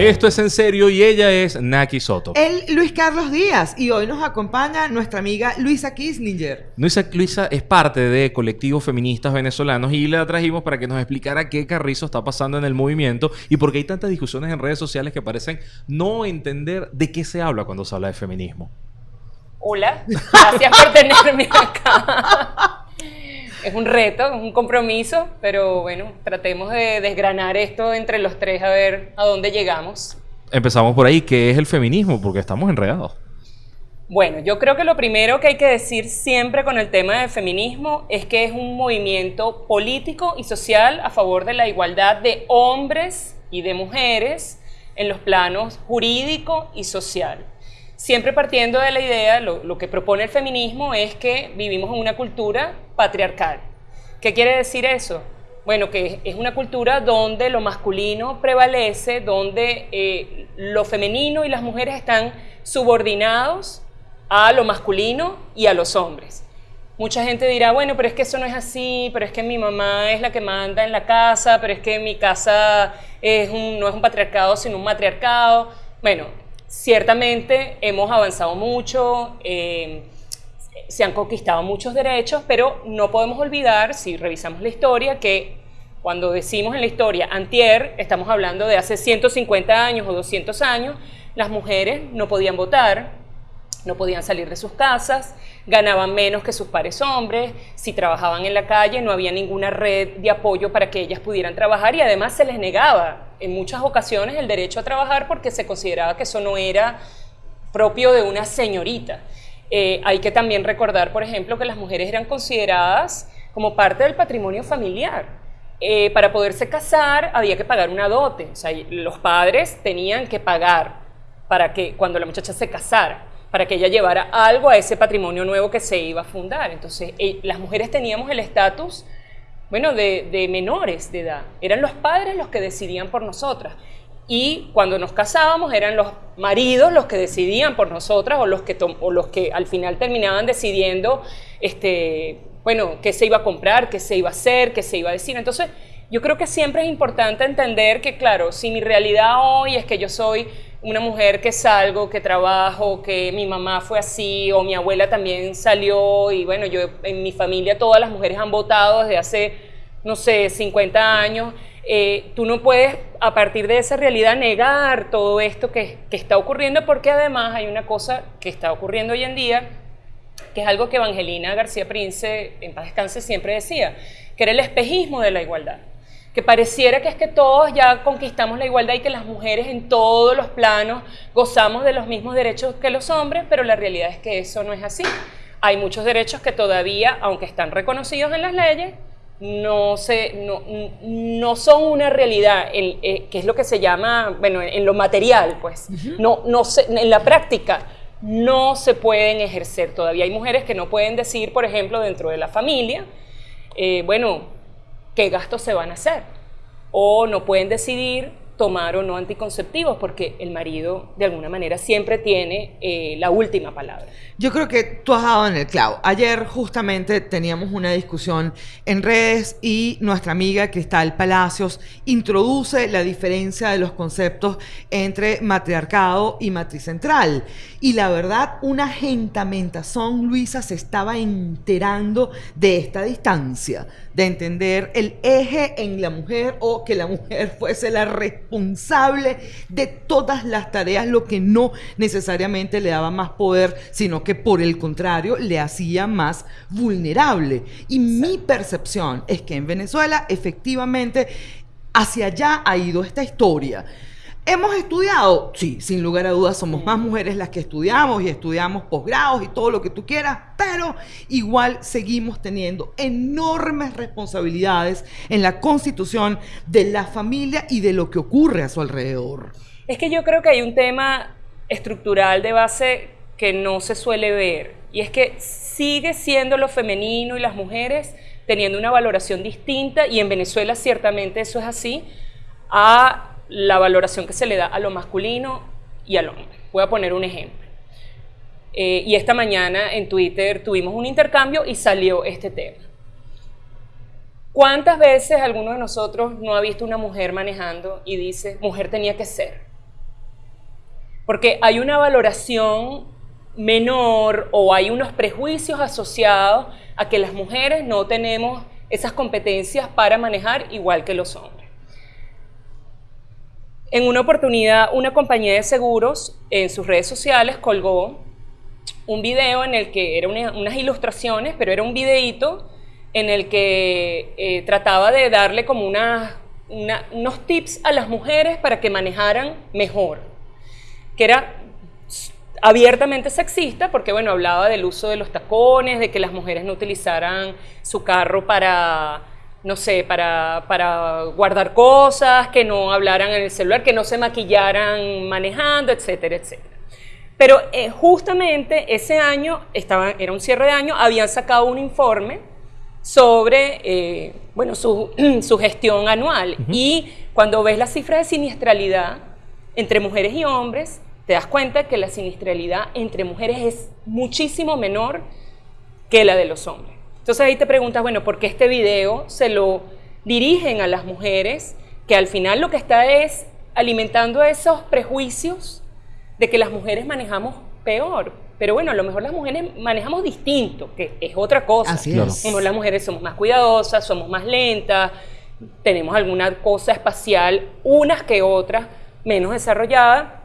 Esto es en serio y ella es Naki Soto. Él, Luis Carlos Díaz, y hoy nos acompaña nuestra amiga Luisa Kislinger. Luisa, Luisa es parte de colectivos feministas venezolanos y la trajimos para que nos explicara qué carrizo está pasando en el movimiento y por qué hay tantas discusiones en redes sociales que parecen no entender de qué se habla cuando se habla de feminismo. Hola, gracias por tenerme acá. Es un reto, es un compromiso, pero bueno, tratemos de desgranar esto entre los tres a ver a dónde llegamos. Empezamos por ahí, ¿qué es el feminismo? Porque estamos enredados. Bueno, yo creo que lo primero que hay que decir siempre con el tema del feminismo es que es un movimiento político y social a favor de la igualdad de hombres y de mujeres en los planos jurídico y social. Siempre partiendo de la idea, lo, que propone el feminismo es que vivimos en una cultura patriarcal. ¿Qué quiere decir eso? Bueno, que es una cultura donde lo masculino prevalece, donde eh, lo femenino y las mujeres están subordinados a lo masculino y a los hombres. Mucha gente dirá, bueno, pero es que eso no es así, pero es que mi mamá es la que manda en la casa, pero es que mi casa es no es un patriarcado, sino un matriarcado. Bueno, Ciertamente hemos avanzado mucho, eh, se han conquistado muchos derechos, pero no podemos olvidar, si revisamos la historia, que cuando decimos en la historia antier, estamos hablando de hace 150 años o 200 años, las mujeres no podían votar, no podían salir de sus casas, ganaban menos que sus pares hombres, si trabajaban en la calle no había ninguna red de apoyo para que ellas pudieran trabajar y además se les negaba en muchas ocasiones el derecho a trabajar porque se consideraba que eso no era propio de una señorita. Eh, hay que también recordar, por ejemplo, que las mujeres eran consideradas como parte del patrimonio familiar. Eh, para poderse casar había que pagar una dote, o sea, los padres tenían que pagar para que cuando la muchacha se casara para que ella llevara algo a ese patrimonio nuevo que se iba a fundar. Entonces, eh, las mujeres teníamos el estatus, bueno, de, menores de edad. Eran los padres los que decidían por nosotras. Y cuando nos casábamos eran los maridos los que decidían por nosotras o los que, o los que al final terminaban decidiendo, este, bueno, qué se iba a comprar, qué se iba a hacer, qué se iba a decir. Entonces, yo creo que siempre es importante entender que, claro, si mi realidad hoy es que yo soy una mujer que salgo, que trabajo, que mi mamá fue así o mi abuela también salió y bueno, yo en mi familia todas las mujeres han votado desde hace, no sé, 50 años. Eh, tú no puedes a partir de esa realidad negar todo esto que, que está ocurriendo porque además hay una cosa que está ocurriendo hoy en día que es algo que Evangelina García Prince, en paz descanse, siempre decía, que era el espejismo de la igualdad que pareciera que es que todos ya conquistamos la igualdad y que las mujeres en todos los planos gozamos de los mismos derechos que los hombres, pero la realidad es que eso no es así. Hay muchos derechos que todavía, aunque están reconocidos en las leyes, no, se, no, no son una realidad, eh, que es lo que se llama, bueno, en lo material, pues, no, no en la práctica no se pueden ejercer. Todavía hay mujeres que no pueden decir, por ejemplo, dentro de la familia, eh, bueno, qué gastos se van a hacer. O no pueden decidir tomar o no anticonceptivos porque el marido de alguna manera siempre tiene eh, la última palabra. Yo creo que tú has dado en el clavo. Ayer justamente teníamos una discusión en redes y nuestra amiga Cristal Palacios introduce la diferencia de los conceptos entre matriarcado y matricentral. Y la verdad, una gentamentación, Luisa, se estaba enterando de esta distancia, de entender el eje en la mujer o que la mujer fuese la responsable de todas las tareas, lo que no necesariamente le daba más poder, sino que por el contrario le hacía más vulnerable. Y mi percepción es que en Venezuela efectivamente hacia allá ha ido esta historia. ¿Hemos estudiado? Sí, sin lugar a dudas somos más mujeres las que estudiamos y estudiamos posgrados y todo lo que tú quieras, pero igual seguimos teniendo enormes responsabilidades en la constitución de la familia y de lo que ocurre a su alrededor. Es que yo creo que hay un tema estructural de base que no se suele ver y es que sigue siendo lo femenino y las mujeres teniendo una valoración distinta y en Venezuela ciertamente eso es así a la valoración que se le da a lo masculino y al hombre. Voy a poner un ejemplo. Eh, y esta mañana en Twitter tuvimos un intercambio y salió este tema. ¿Cuántas veces alguno de nosotros no ha visto una mujer manejando y dice, mujer tenía que ser? porque hay una valoración menor o hay unos prejuicios asociados a que las mujeres no tenemos esas competencias para manejar igual que los hombres. En una oportunidad, una compañía de seguros en sus redes sociales colgó un video en el que eran unas ilustraciones, pero era un videíto en el que eh, trataba de darle como unos tips a las mujeres para que manejaran mejor, que era abiertamente sexista, porque bueno, hablaba del uso de los tacones, de que las mujeres no utilizaran su carro para, no sé, para, para guardar cosas, que no hablaran en el celular, que no se maquillaran manejando, etcétera, etcétera. Pero eh, justamente ese año, estaba, era un cierre de año, habían sacado un informe sobre eh, bueno, su, su, gestión anual. Y cuando ves las cifras de siniestralidad entre mujeres y hombres, te das cuenta que la siniestralidad entre mujeres es muchísimo menor que la de los hombres. Entonces ahí te preguntas, bueno, ¿por qué este video se lo dirigen a las mujeres que al final lo que está es alimentando esos prejuicios de que las mujeres manejamos peor? Pero bueno, a lo mejor las mujeres manejamos distinto, que es otra cosa. Así es. Como las mujeres somos más cuidadosas, somos más lentas, tenemos alguna cosa espacial, unas que otras menos desarrollada,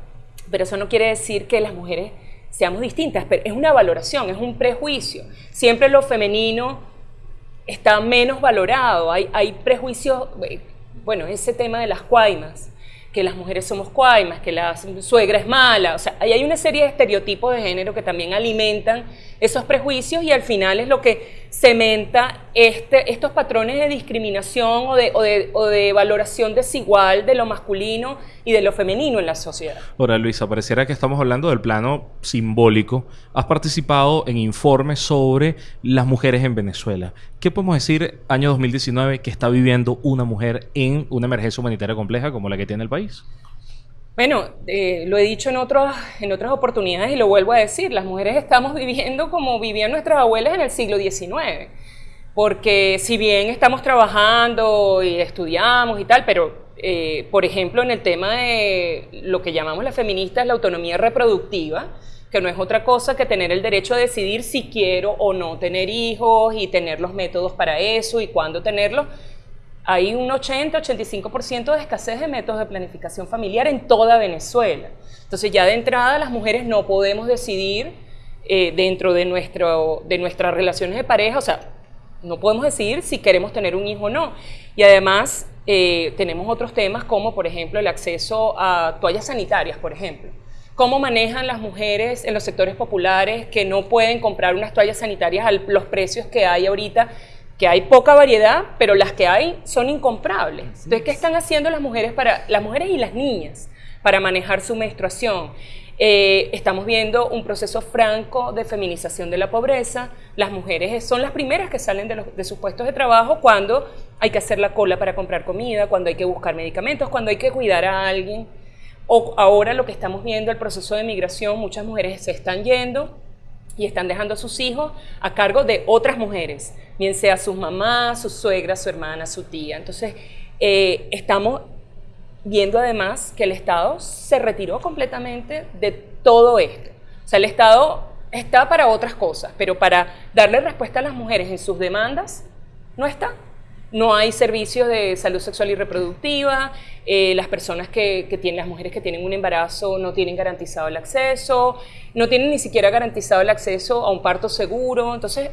pero eso no quiere decir que las mujeres seamos distintas, pero es una valoración, es un prejuicio. Siempre lo femenino está menos valorado, hay, prejuicios, bueno, ese tema de las cuaimas, que las mujeres somos cuaimas, que la suegra es mala, o sea, hay una serie de estereotipos de género que también alimentan esos prejuicios y al final es lo que cementa este, estos patrones de discriminación o de, o, de, valoración desigual de lo masculino y de lo femenino en la sociedad. Ahora, Luisa, pareciera que estamos hablando del plano simbólico. Has participado en informes sobre las mujeres en Venezuela. ¿Qué podemos decir año 2019 que está viviendo una mujer en una emergencia humanitaria compleja como la que tiene el país? Bueno, eh, lo he dicho en, otros, en otras oportunidades y lo vuelvo a decir, las mujeres estamos viviendo como vivían nuestras abuelas en el siglo XIX, porque si bien estamos trabajando y estudiamos y tal, pero eh, por ejemplo en el tema de lo que llamamos las feministas, la autonomía reproductiva, que no es otra cosa que tener el derecho a decidir si quiero o no tener hijos y tener los métodos para eso y cuándo tenerlos, hay un 80-85% de escasez de métodos de planificación familiar en toda Venezuela. Entonces ya de entrada las mujeres no podemos decidir eh, dentro de, nuestro, de nuestras relaciones de pareja, o sea, no podemos decidir si queremos tener un hijo o no. Y además eh, tenemos otros temas como, por ejemplo, el acceso a toallas sanitarias, por ejemplo. ¿Cómo manejan las mujeres en los sectores populares que no pueden comprar unas toallas sanitarias a los precios que hay ahorita que hay poca variedad, pero las que hay son incomprables. Entonces, ¿qué están haciendo las mujeres para las mujeres y las niñas para manejar su menstruación? Eh, estamos viendo un proceso franco de feminización de la pobreza. Las mujeres son las primeras que salen de, de, sus puestos de trabajo cuando hay que hacer la cola para comprar comida, cuando hay que buscar medicamentos, cuando hay que cuidar a alguien. O ahora lo que estamos viendo, el proceso de migración, muchas mujeres se están yendo y están dejando a sus hijos a cargo de otras mujeres, bien sea sus mamás, su suegra, su hermana, su tía. Entonces, eh, estamos viendo además que el Estado se retiró completamente de todo esto. O sea, el Estado está para otras cosas, pero para darle respuesta a las mujeres en sus demandas, no está no hay servicios de salud sexual y reproductiva, eh, las personas que, tienen, las mujeres que tienen un embarazo no tienen garantizado el acceso, no tienen ni siquiera garantizado el acceso a un parto seguro, entonces,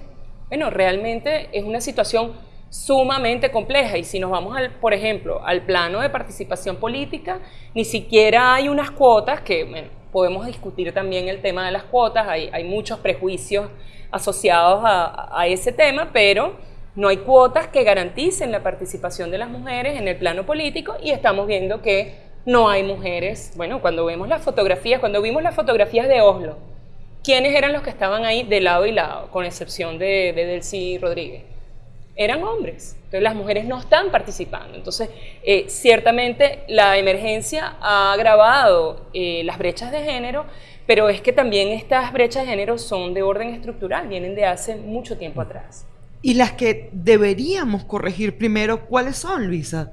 bueno, realmente es una situación sumamente compleja. Y si nos vamos, al, por ejemplo, al plano de participación política, ni siquiera hay unas cuotas que, podemos discutir también el tema de las cuotas, hay, muchos prejuicios asociados a ese tema, pero no hay cuotas que garanticen la participación de las mujeres en el plano político y estamos viendo que no hay mujeres. Bueno, cuando vemos las fotografías, cuando vimos las fotografías de Oslo, ¿quiénes eran los que estaban ahí de lado y lado, con excepción de, de Delcy Rodríguez? Eran hombres. Entonces las mujeres no están participando. Entonces, eh, ciertamente la emergencia ha agravado eh, las brechas de género, pero es que también estas brechas de género son de orden estructural, vienen de hace mucho tiempo atrás. Y las que deberíamos corregir primero, ¿cuáles son, Luisa?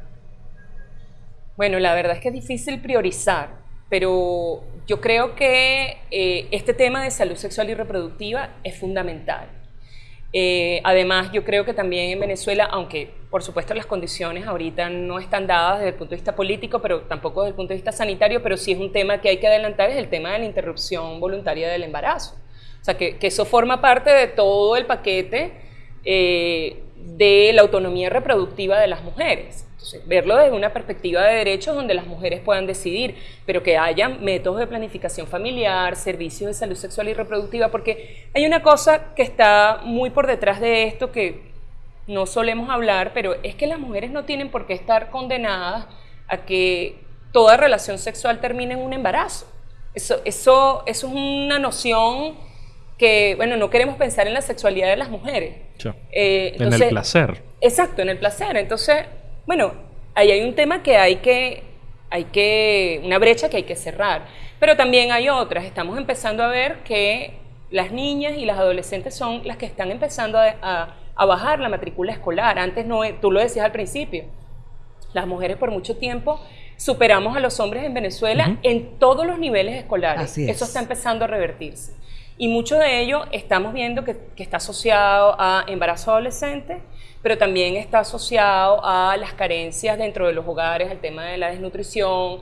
Bueno, la verdad es que es difícil priorizar, pero yo creo que eh, este tema de salud sexual y reproductiva es fundamental. Eh, además, yo creo que también en Venezuela, aunque por supuesto las condiciones ahorita no están dadas desde el punto de vista político, pero tampoco desde el punto de vista sanitario, pero sí es un tema que hay que adelantar, es el tema de la interrupción voluntaria del embarazo. O sea, que, que eso forma parte de todo el paquete eh, de la autonomía reproductiva de las mujeres. Verlo desde una perspectiva de derechos donde las mujeres puedan decidir, pero que haya métodos de planificación familiar, servicios de salud sexual y reproductiva, porque hay una cosa que está muy por detrás de esto que no solemos hablar, pero es que las mujeres no tienen por qué estar condenadas a que toda relación sexual termine en un embarazo. Eso, eso es una noción que, bueno, no queremos pensar en la sexualidad de las mujeres. Eh, en el placer. Exacto, en el placer. Entonces, bueno, ahí hay un tema que hay que, hay que, una brecha que hay que cerrar. Pero también hay otras. Estamos empezando a ver que las niñas y las adolescentes son las que están empezando a, bajar la matrícula escolar. Antes no, tú lo decías al principio, las mujeres por mucho tiempo superamos a los hombres en Venezuela en todos los niveles escolares. Eso está empezando a revertirse. Y mucho de ello estamos viendo que, está asociado a embarazo adolescente, pero también está asociado a las carencias dentro de los hogares, al tema de la desnutrición.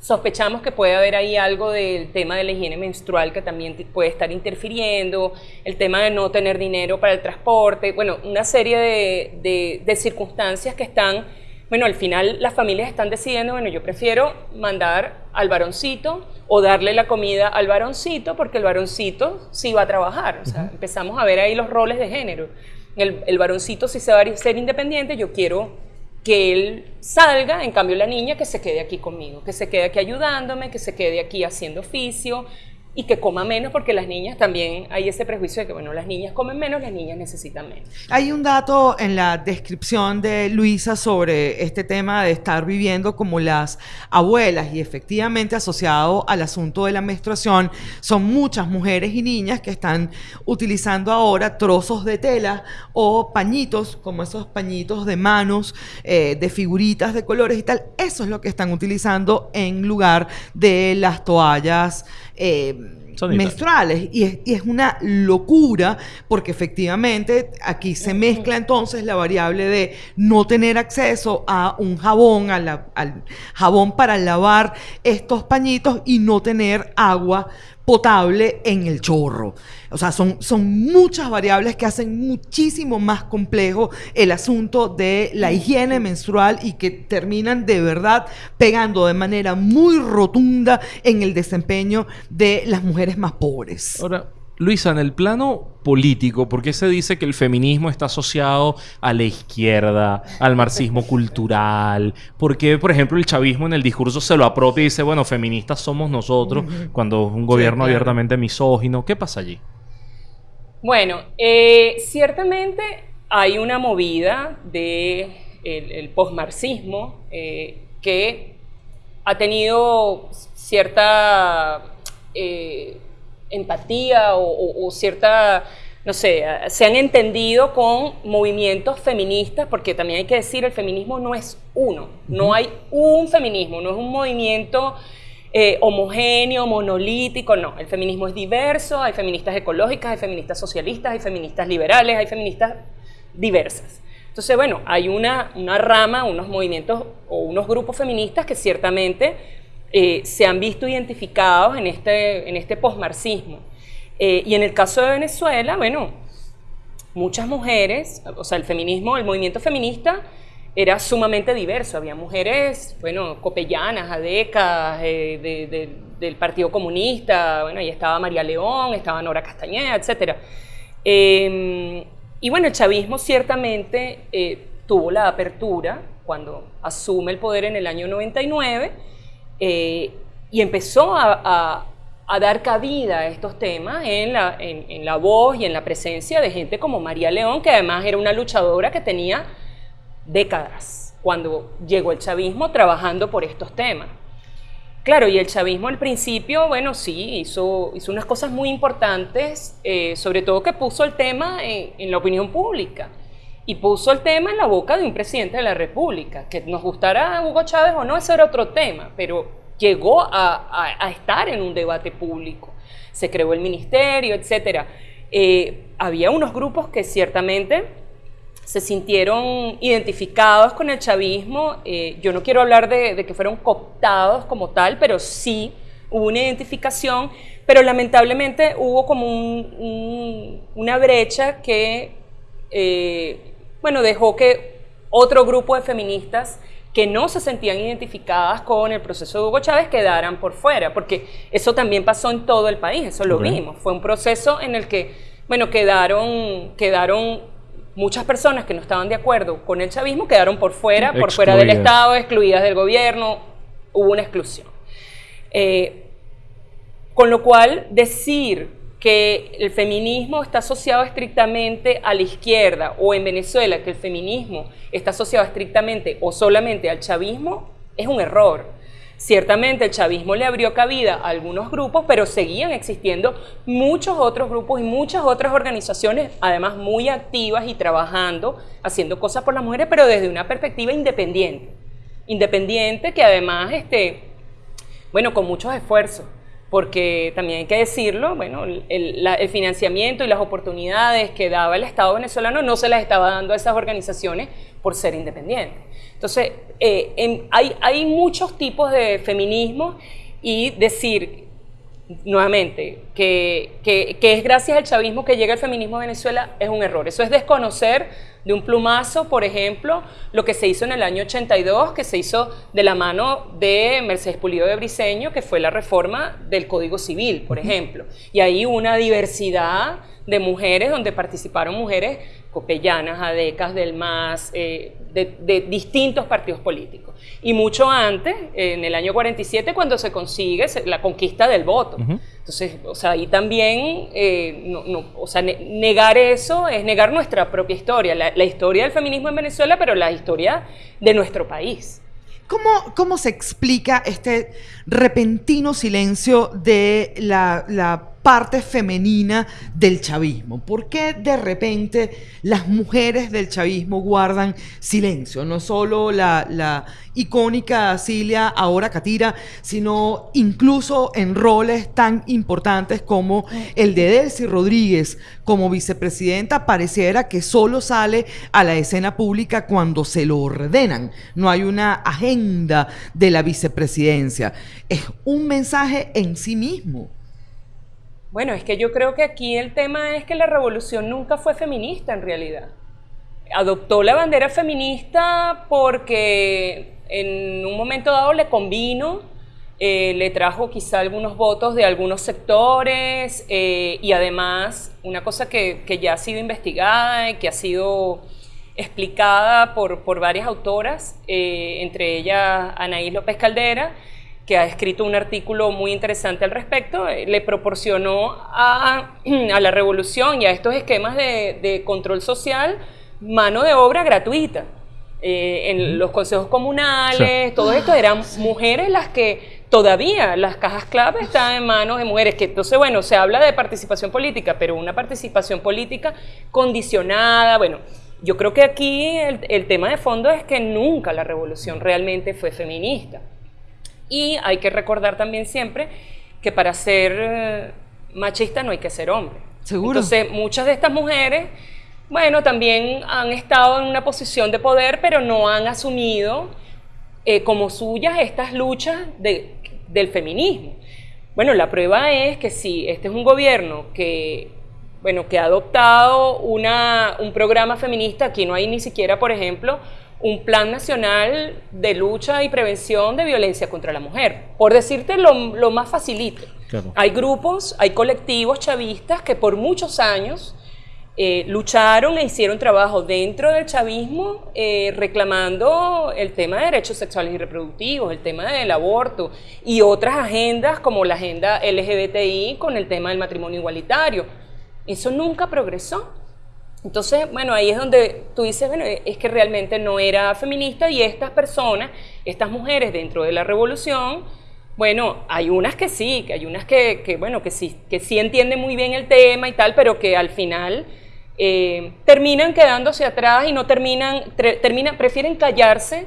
Sospechamos que puede haber ahí algo del tema de la higiene menstrual que también puede estar interfiriendo, el tema de no tener dinero para el transporte, bueno, una serie de, de, circunstancias que están, bueno, al final las familias están decidiendo, bueno, yo prefiero mandar al varoncito o darle la comida al varoncito porque el varoncito sí va a trabajar. O sea, empezamos a ver ahí los roles de género el, varoncito si se va a ser independiente, yo quiero que él salga, en cambio la niña que se quede aquí conmigo, que se quede aquí ayudándome, que se quede aquí haciendo oficio, y que coma menos porque las niñas también hay ese prejuicio de que bueno las niñas comen menos las niñas necesitan menos. Hay un dato en la descripción de Luisa sobre este tema de estar viviendo como las abuelas y efectivamente asociado al asunto de la menstruación son muchas mujeres y niñas que están utilizando ahora trozos de tela o pañitos como esos pañitos de manos eh, de figuritas de colores y tal. Eso es lo que están utilizando en lugar de las toallas eh, menstruales. Y es, y es, una locura porque efectivamente aquí se mezcla entonces la variable de no tener acceso a un jabón, al jabón para lavar estos pañitos y no tener agua potable en el chorro. O sea, son, son muchas variables que hacen muchísimo más complejo el asunto de la higiene menstrual y que terminan de verdad pegando de manera muy rotunda en el desempeño de las mujeres más pobres. Ahora, Luisa, en el plano político, ¿por qué se dice que el feminismo está asociado a la izquierda, al marxismo cultural? ¿Por qué, por ejemplo, el chavismo en el discurso se lo apropia y dice, bueno, feministas somos nosotros, cuando es un gobierno abiertamente misógino? ¿Qué pasa allí? Bueno, eh, ciertamente hay una movida del de el, postmarxismo eh, que ha tenido cierta... Eh, empatía o, cierta, no sé, se han entendido con movimientos feministas, porque también hay que decir, el feminismo no es uno, no hay un feminismo, no es un movimiento eh, homogéneo, monolítico, no, el feminismo es diverso, hay feministas ecológicas, hay feministas socialistas, hay feministas liberales, hay feministas diversas. Entonces, bueno, hay una, una rama, unos movimientos o unos grupos feministas que ciertamente eh, se han visto identificados en este, en este posmarxismo. Eh, y en el caso de Venezuela, bueno, muchas mujeres, o sea, el feminismo, el movimiento feminista era sumamente diverso. Había mujeres, bueno, copellanas, adecas, eh, del Partido Comunista, bueno, ahí estaba María León, estaba Nora Castañeda, etc. Em, y bueno, el chavismo ciertamente tuvo la apertura cuando asume el poder en el año 99 eh, y empezó a, dar cabida a estos temas en la, voz y en la presencia de gente como María León, que además era una luchadora que tenía décadas cuando llegó el chavismo trabajando por estos temas. Claro, y el chavismo al principio, bueno, sí, hizo, hizo unas cosas muy importantes, eh, sobre todo que puso el tema en, la opinión pública y puso el tema en la boca de un presidente de la República. Que nos gustara Hugo Chávez o no, ese era otro tema, pero llegó a, estar en un debate público. Se creó el ministerio, etc. Eh, había unos grupos que ciertamente se sintieron identificados con el chavismo. Eh, yo no quiero hablar de, que fueron cooptados como tal, pero sí hubo una identificación, pero lamentablemente hubo como una brecha que, eh, bueno, dejó que otro grupo de feministas que no se sentían identificadas con el proceso de Hugo Chávez quedaran por fuera, porque eso también pasó en todo el país, eso lo vimos. Fue un proceso en el que, bueno, quedaron, quedaron muchas personas que no estaban de acuerdo con el chavismo, quedaron por fuera, por fuera del Estado, excluidas del gobierno, hubo una exclusión. Eh, con lo cual, decir que el feminismo está asociado estrictamente a la izquierda o en Venezuela que el feminismo está asociado estrictamente o solamente al chavismo es un error. Ciertamente el chavismo le abrió cabida a algunos grupos, pero seguían existiendo muchos otros grupos y muchas otras organizaciones, además muy activas y trabajando, haciendo cosas por las mujeres, pero desde una perspectiva independiente. Independiente que además, este, bueno, con muchos esfuerzos porque también hay que decirlo, bueno, el, financiamiento y las oportunidades que daba el Estado venezolano no se las estaba dando a esas organizaciones por ser independientes. Entonces, eh, hay, hay muchos tipos de feminismo y decir nuevamente, que, que, que, es gracias al chavismo que llega el feminismo a Venezuela es un error. Eso es desconocer de un plumazo, por ejemplo, lo que se hizo en el año 82, que se hizo de la mano de Mercedes Pulido de Briceño, que fue la reforma del Código Civil, por ejemplo. Y ahí una diversidad de mujeres, donde participaron mujeres copellanas, adecas del MAS, eh, de, distintos partidos políticos. Y mucho antes, en el año 47, cuando se consigue la conquista del voto. Entonces, o sea, ahí también, eh, no, o sea, negar eso es negar nuestra propia historia, la, la, historia del feminismo en Venezuela, pero la historia de nuestro país. ¿Cómo, cómo se explica este repentino silencio de la, la parte femenina del chavismo. ¿Por qué de repente las mujeres del chavismo guardan silencio? No solo la, icónica Cilia, ahora Catira, sino incluso en roles tan importantes como el de Delcy Rodríguez como vicepresidenta, pareciera que solo sale a la escena pública cuando se lo ordenan. No hay una agenda de la vicepresidencia. Es un mensaje en sí mismo. Bueno, es que yo creo que aquí el tema es que la revolución nunca fue feminista en realidad. Adoptó la bandera feminista porque en un momento dado le convino, eh, le trajo quizá algunos votos de algunos sectores eh, y además una cosa que, ya ha sido investigada y que ha sido explicada por, por varias autoras, eh, entre ellas Anaís López Caldera, que ha escrito un artículo muy interesante al respecto, eh, le proporcionó a, la revolución y a estos esquemas de, control social mano de obra gratuita. Eh, en los consejos comunales, todo esto eran mujeres las que todavía las cajas clave están en manos de mujeres, que entonces, bueno, se habla de participación política, pero una participación política condicionada, bueno, yo creo que aquí el tema de fondo es que nunca la revolución realmente fue feminista. Y hay que recordar también siempre que para ser eh, machista no hay que ser hombre. Seguro. Entonces, muchas de estas mujeres, bueno, también han estado en una posición de poder, pero no han asumido eh, como suyas estas luchas del feminismo. Bueno, la prueba es que si este es un gobierno que, bueno, que ha adoptado una, un programa feminista, aquí no hay ni siquiera, por ejemplo, un plan nacional de lucha y prevención de violencia contra la mujer. Por decirte lo, más facilito. Hay grupos, hay colectivos chavistas que por muchos años eh, lucharon e hicieron trabajo dentro del chavismo eh, reclamando el tema de derechos sexuales y reproductivos, el tema del aborto y otras agendas como la agenda LGBTI con el tema del matrimonio igualitario. Eso nunca progresó. Entonces, bueno, ahí es donde tú dices, bueno, es que realmente no era feminista y estas personas, estas mujeres dentro de la revolución, bueno, hay unas que sí, que hay unas que, bueno, que sí, que sí entienden muy bien el tema y tal, pero que al final eh, terminan quedándose atrás y no terminan, terminan, prefieren callarse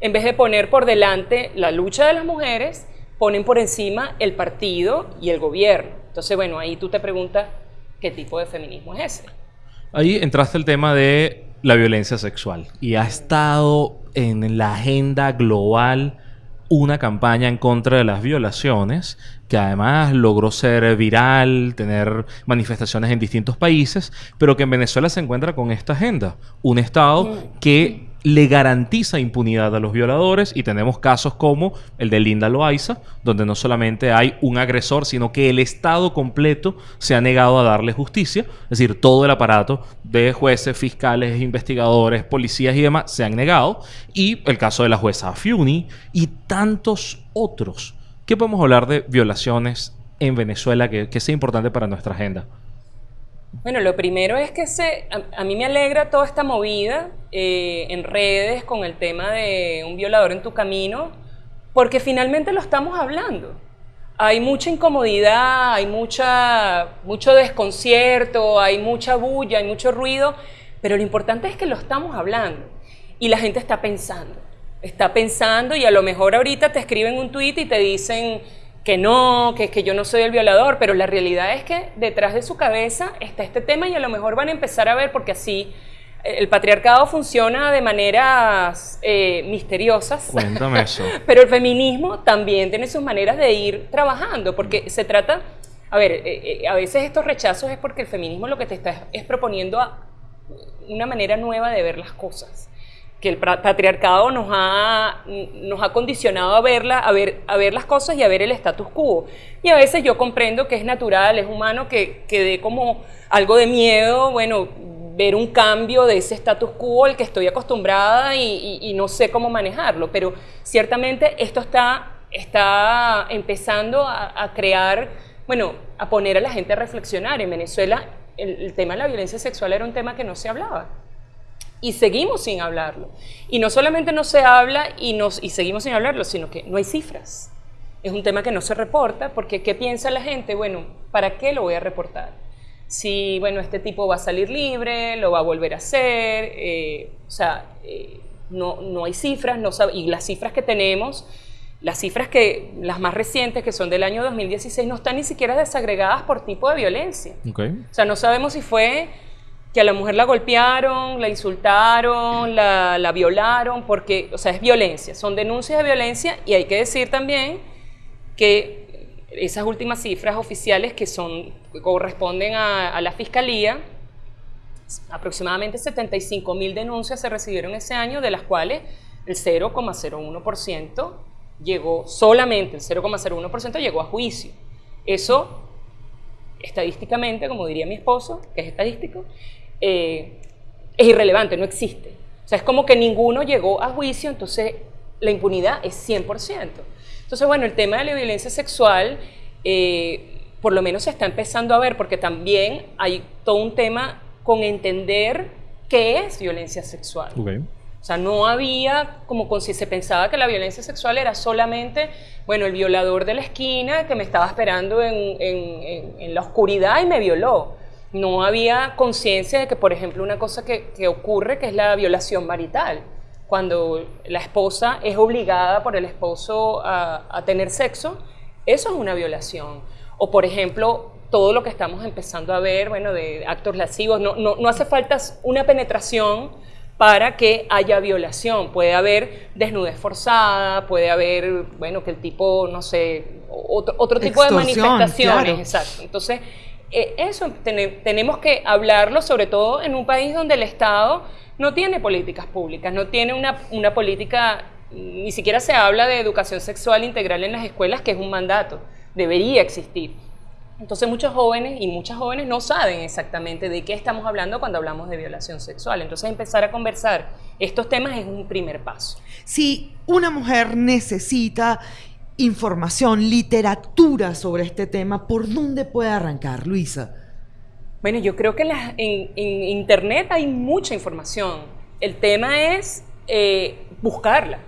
en vez de poner por delante la lucha de las mujeres ponen por encima el partido y el gobierno. Entonces, bueno, ahí tú te preguntas qué tipo de feminismo es ese. Ahí entraste el tema de la violencia sexual y ha estado en la agenda global una campaña en contra de las violaciones que además logró ser viral, tener manifestaciones en distintos países, pero que en Venezuela se encuentra con esta agenda. Un Estado que le garantiza impunidad a los violadores y tenemos casos como el de Linda Loaiza, donde no solamente hay un agresor, sino que el Estado completo se ha negado a darle justicia, es decir, todo el aparato de jueces, fiscales, investigadores, policías y demás se han negado, y el caso de la jueza Fiuni y tantos otros. ¿Qué podemos hablar de violaciones en Venezuela que, que sea importante para nuestra agenda? Bueno, lo primero es que se, a, mí me alegra toda esta movida eh, en redes con el tema de un violador en tu camino, porque finalmente lo estamos hablando. Hay mucha incomodidad, hay mucha, mucho desconcierto, hay mucha bulla, hay mucho ruido, pero lo importante es que lo estamos hablando y la gente está pensando. Está pensando y a lo mejor ahorita te escriben un tuit y te dicen que no, que, que yo no soy el violador, pero la realidad es que detrás de su cabeza está este tema y a lo mejor van a empezar a ver, porque así eh, el patriarcado funciona de maneras eh, misteriosas. Cuéntame eso. Pero el feminismo también tiene sus maneras de ir trabajando, porque se trata, a ver, eh, eh, a veces estos rechazos es porque el feminismo lo que te está es proponiendo a- una manera nueva de ver las cosas. Que el patriarcado nos ha, nos ha condicionado a verla, a ver, a ver las cosas y a ver el status quo. Y a veces yo comprendo que es natural, es humano, que, que dé como algo de miedo, bueno, ver un cambio de ese status quo al que estoy acostumbrada y, no sé cómo manejarlo. Pero ciertamente esto está, está empezando a, crear, bueno, a poner a la gente a reflexionar. En Venezuela el, el tema de la violencia sexual era un tema que no se hablaba. Y seguimos sin hablarlo. Y no solamente no se habla y, nos, y seguimos sin hablarlo, sino que no hay cifras. Es un tema que no se reporta porque ¿qué piensa la gente? Bueno, ¿para qué lo voy a reportar? Si, bueno, este tipo va a salir libre, lo va a volver a hacer, eh, o sea, eh, no, no hay cifras, no y las cifras que tenemos, las cifras que, las más recientes, que son del año 2016, no están ni siquiera desagregadas por tipo de violencia. Ok. O sea, no sabemos si fue que a la mujer la golpearon, la insultaron, la, la violaron, porque, o sea, es violencia, son denuncias de violencia y hay que decir también que esas últimas cifras oficiales que son, corresponden a, a la fiscalía, aproximadamente 75 mil denuncias se recibieron ese año, de las cuales el 0,01% llegó, solamente el 0,01% llegó a juicio. Eso estadísticamente, como diría mi esposo, que es estadístico, eh, es irrelevante, no existe. O sea, es como que ninguno llegó a juicio, entonces la impunidad es 100%. Entonces, bueno, el tema de la violencia sexual, eh, por lo menos se está empezando a ver, porque también hay todo un tema con entender qué es violencia sexual. Ok. O sea, no había, como con si se pensaba que la violencia sexual era solamente, bueno, el violador de la esquina que me estaba esperando en, en- en- en la oscuridad y me violó. No había conciencia de que, por ejemplo, una cosa que, que ocurre, que es la violación marital, cuando la esposa es obligada por el esposo a, a tener sexo, eso es una violación. O, por ejemplo, todo lo que estamos empezando a ver, bueno, de actos lascivos, no, no, no hace falta una penetración para que haya violación. Puede haber desnudez forzada, puede haber, bueno, que el tipo, no sé, otro, otro tipo de manifestaciones. claro. Exacto. Entonces, eh, eso tene- tenemos que hablarlo, sobre todo en un país donde el Estado no tiene políticas públicas, no tiene una, una política, ni siquiera se habla de educación sexual integral en las escuelas, que es un mandato, debería existir. Entonces muchos jóvenes y muchas jóvenes no saben exactamente de qué estamos hablando cuando hablamos de violación sexual. Entonces empezar a conversar estos temas es un primer paso. Si una mujer necesita información, literatura sobre este tema, ¿por dónde puede arrancar, Luisa? Bueno, yo creo que en, Internet hay mucha información. El tema es eh, buscarla.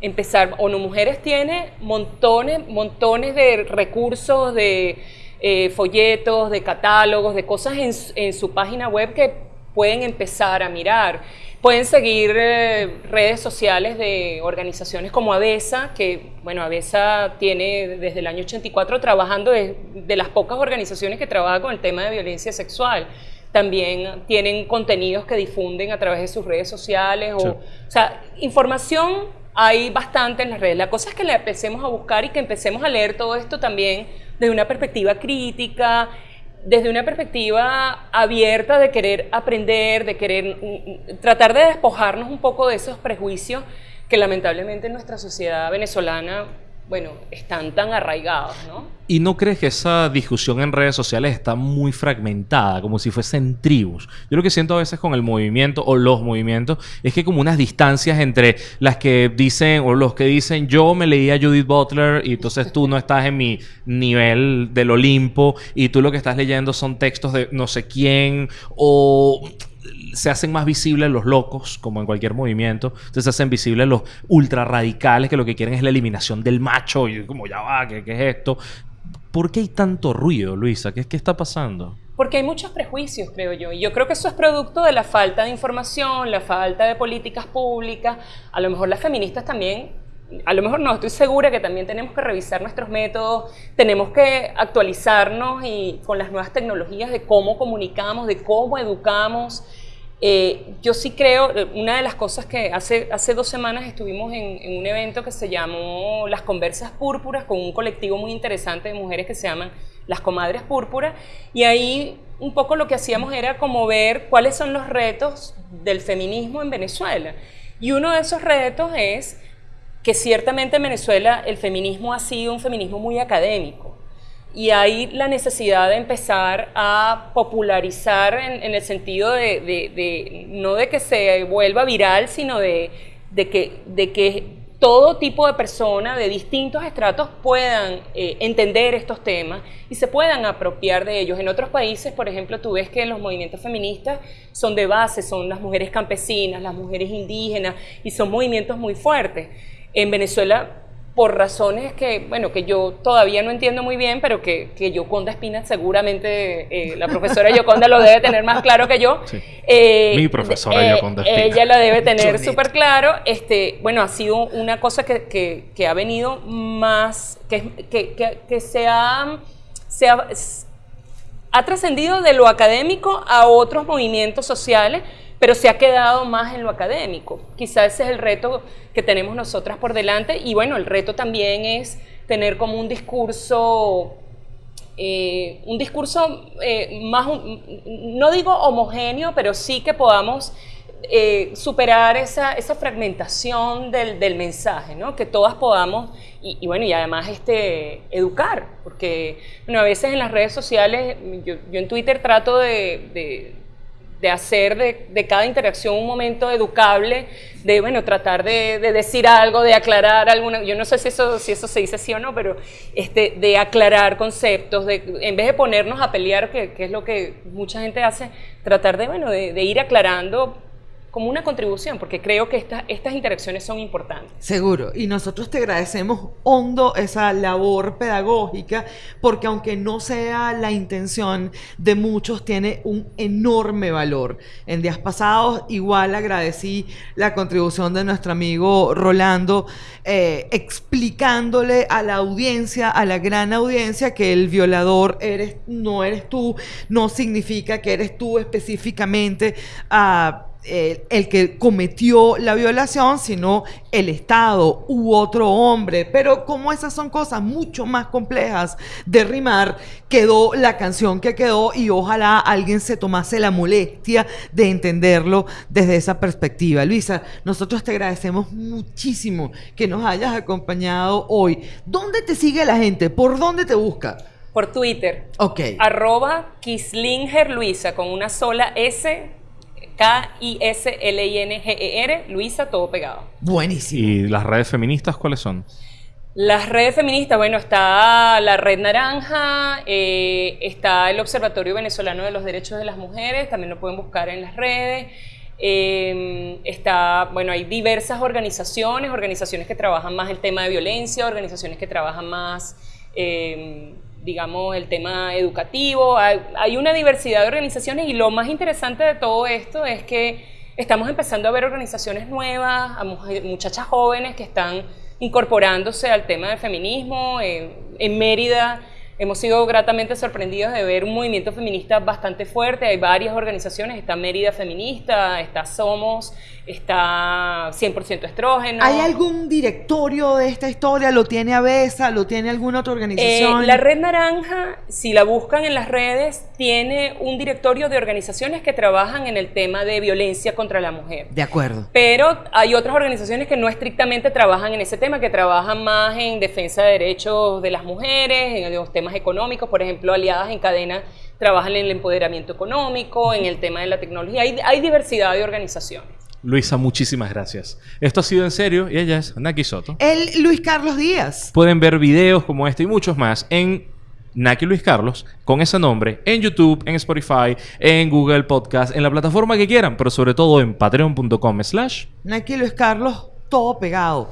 Empezar. ONU Mujeres tiene montones, montones de recursos, de eh, folletos, de catálogos, de cosas en su página web que pueden empezar a mirar. Pueden seguir eh, redes sociales de organizaciones como ABESA, que, bueno, ABESA tiene desde el año 84 trabajando, de, de las pocas organizaciones que trabaja con el tema de violencia sexual también tienen contenidos que difunden a través de sus redes sociales. O, Sí. o sea, información hay bastante en las redes. La cosa es que la empecemos a buscar y que empecemos a leer todo esto también desde una perspectiva crítica, desde una perspectiva abierta de querer aprender, de querer mm, mm, tratar de despojarnos un poco de esos prejuicios que lamentablemente en nuestra sociedad venezolana, bueno, están tan arraigados, ¿no? ¿Y no crees que esa discusión en redes sociales está muy fragmentada, como si fuesen tribus? Yo lo que siento a veces con el movimiento o los movimientos es que como unas distancias entre las que dicen o los que dicen yo me leí a Judith Butler y entonces tú no estás en mi nivel del Olimpo y tú lo que estás leyendo son textos de no sé quién o se hacen más visibles los locos, como en cualquier movimiento. Entonces se hacen visibles los ultra radicales que lo que quieren es la eliminación del macho. Y como ya va, ¿qué, es esto? ¿Por qué hay tanto ruido, Luisa? ¿Qué, qué está pasando? Porque hay muchos prejuicios, creo yo. Y yo creo que eso es producto de la falta de información, la falta de políticas públicas. A lo mejor las feministas también, a lo mejor no, estoy segura que también tenemos que revisar nuestros métodos, tenemos que actualizarnos y con las nuevas tecnologías de cómo comunicamos, de cómo educamos. Eh, yo sí creo, eh, una de las cosas que hace, hace dos semanas estuvimos en, en un evento que se llamó Las Conversas Púrpuras con un colectivo muy interesante de mujeres que se llaman Las Comadres Púrpuras y ahí un poco lo que hacíamos era como ver cuáles son los retos del feminismo en Venezuela. Y uno de esos retos es que ciertamente en Venezuela el feminismo ha sido un feminismo muy académico y hay la necesidad de empezar a popularizar en, en el sentido de, no de que se vuelva viral, sino de, de que, de que todo tipo de personas de distintos estratos puedan eh, entender estos temas y se puedan apropiar de ellos. En otros países, por ejemplo, tú ves que los movimientos feministas son de base, son las mujeres campesinas, las mujeres indígenas y son movimientos muy fuertes. En Venezuela por razones que, bueno, que yo todavía no entiendo muy bien, pero que, que Yoconda Espina seguramente, eh, la profesora Yoconda lo debe tener más claro que yo. Sí. Eh, Mi profesora Yoconda Espina. Ella la debe tener súper claro. Este, bueno, ha sido una cosa que, que- que ha venido más, que, que, que- que se ha... se ha- ha trascendido de lo académico a otros movimientos sociales, pero se ha quedado más en lo académico. Quizás ese es el reto que tenemos nosotras por delante y bueno, el reto también es tener como un discurso, eh, un discurso eh, más, no digo homogéneo, pero sí que podamos eh, superar esa, esa fragmentación del, del mensaje, ¿no? Que todas podamos, y, bueno, y además este, educar, porque bueno, a veces en las redes sociales, yo, en Twitter trato de- de hacer de, cada interacción un momento educable, de bueno, tratar de, de decir algo, de aclarar alguna, yo no sé si eso, si eso se dice sí o no, pero este, de aclarar conceptos, de, en vez de ponernos a pelear, que, es lo que mucha gente hace, tratar de, bueno, de ir aclarando como una contribución, porque creo que estas estas interacciones son importantes. Seguro. Y nosotros te agradecemos hondo esa labor pedagógica, porque aunque no sea la intención de muchos, tiene un enorme valor. En días pasados, igual agradecí la contribución de nuestro amigo Rolando, eh, explicándole a la audiencia, a la gran audiencia, que el violador eres, no eres tú, no significa que eres tú específicamente. ah, el, el que cometió la violación, sino el Estado u otro hombre. Pero como esas son cosas mucho más complejas de rimar, quedó la canción que quedó y ojalá alguien se tomase la molestia de entenderlo desde esa perspectiva. Luisa, nosotros te agradecemos muchísimo que nos hayas acompañado hoy. ¿Dónde te sigue la gente? ¿Por dónde te busca? Por Twitter, Ok. arroba Kislinger Luisa, con una sola S, K-I-S-L-I-N-G-E-R, Luisa, todo pegado. Buenísimo. ¿Y las redes feministas cuáles son? Las redes feministas, bueno, está la Red Naranja, eh, está el Observatorio Venezolano de los Derechos de las Mujeres, también lo pueden buscar en las redes. Eh, está, bueno, hay diversas organizaciones, organizaciones que trabajan más el tema de violencia, organizaciones que trabajan más, eh, digamos, el tema educativo. Hay, hay una diversidad de organizaciones y lo más interesante de todo esto es que estamos empezando a ver organizaciones nuevas, a mujer- muchachas jóvenes que están incorporándose al tema del feminismo. En, en Mérida hemos sido gratamente sorprendidos de ver un movimiento feminista bastante fuerte. Hay varias organizaciones, está Mérida Feminista, está Somos, está 100% Estrógeno. ¿Hay algún directorio de esta historia? ¿Lo tiene Avesa? ¿Lo tiene alguna otra Eh, organización? la Red Naranja, si la buscan en las redes, tiene un directorio de organizaciones que trabajan en el tema de violencia contra la mujer. De acuerdo. Pero hay otras organizaciones que no estrictamente trabajan en ese tema, que trabajan más en defensa de derechos de las mujeres, en los temas económicos, por ejemplo, Aliadas en Cadena trabajan en el empoderamiento económico, en el tema de la tecnología. Hay, hay diversidad de organizaciones. Luisa, muchísimas gracias. Esto ha sido en serio y ella es Naki Soto. El Luis Carlos Díaz. Pueden ver videos como este y muchos más en Naki Luis Carlos con ese nombre en YouTube, en Spotify, en Google Podcast, en la plataforma que quieran, pero sobre todo en patreon.com slash Aquí Luis Carlos, todo pegado.